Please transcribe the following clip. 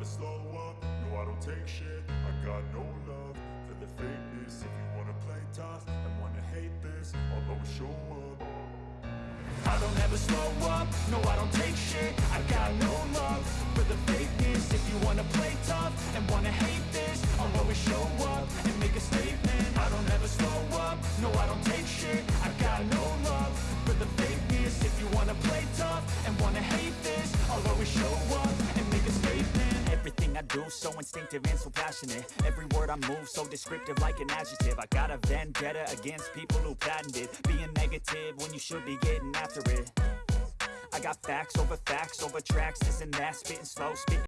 never slow up, no I don't take shit. I got no love for the fakeness. If you wanna play tough and wanna hate this I'll always show up. I don't ever slow up, no I don't take shit. I got no love for the fakeness. If you wanna play tough and wanna hate this I'll always show up and make a statement. I don't ever slow up, no I don't take shit. I got no love for the fakeness. If you wanna play tough and wanna hate this I'll always show up I do so instinctive and so passionate. Every word I move so descriptive like an adjective. I got a vendetta against people who patented Being negative when you should be getting after it. I got facts over facts over tracks, this and that Spitting slow, spitting